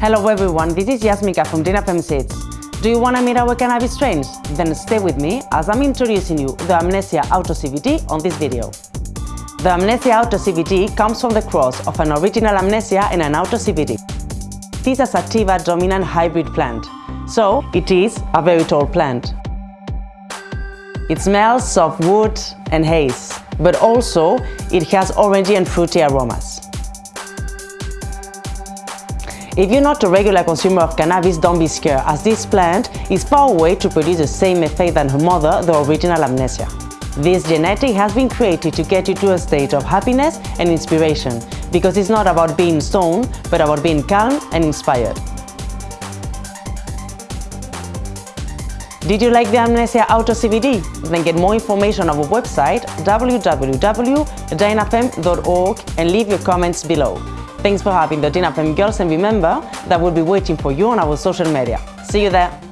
Hello everyone, this is Yasmika from Dinafem Seeds. Do you want to meet our cannabis strains? Then stay with me as I'm introducing you the Amnesia Auto CBD on this video. The Amnesia Auto CBD comes from the cross of an original Amnesia and an Auto CBD. This is a sativa dominant hybrid plant, so it is a very tall plant. It smells of wood and haze, but also it has orangey and fruity aromas. If you're not a regular consumer of cannabis, don't be scared, as this plant is far away to produce the same effect than her mother, the original Amnesia. This genetic has been created to get you to a state of happiness and inspiration, because it's not about being stoned, but about being calm and inspired. Did you like the Amnesia Auto CBD? Then get more information on our website www.dinafem.org and leave your comments below. Thanks for having the dinner, Dinafem girls and remember that we'll be waiting for you on our social media. See you there!